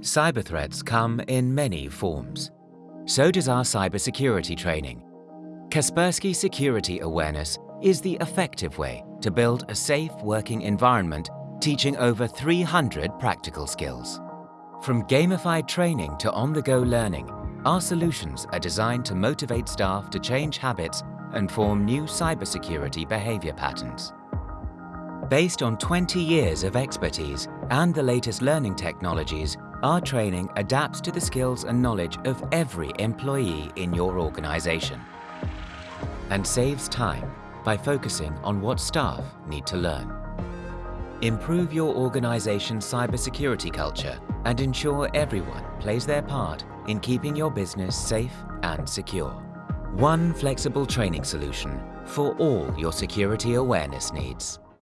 Cyber threats come in many forms. So does our cybersecurity training. Kaspersky Security Awareness is the effective way to build a safe working environment teaching over 300 practical skills. From gamified training to on-the-go learning, our solutions are designed to motivate staff to change habits and form new cybersecurity behavior patterns. Based on 20 years of expertise and the latest learning technologies, our training adapts to the skills and knowledge of every employee in your organization and saves time by focusing on what staff need to learn. Improve your organization's cybersecurity culture and ensure everyone plays their part in keeping your business safe and secure. One flexible training solution for all your security awareness needs.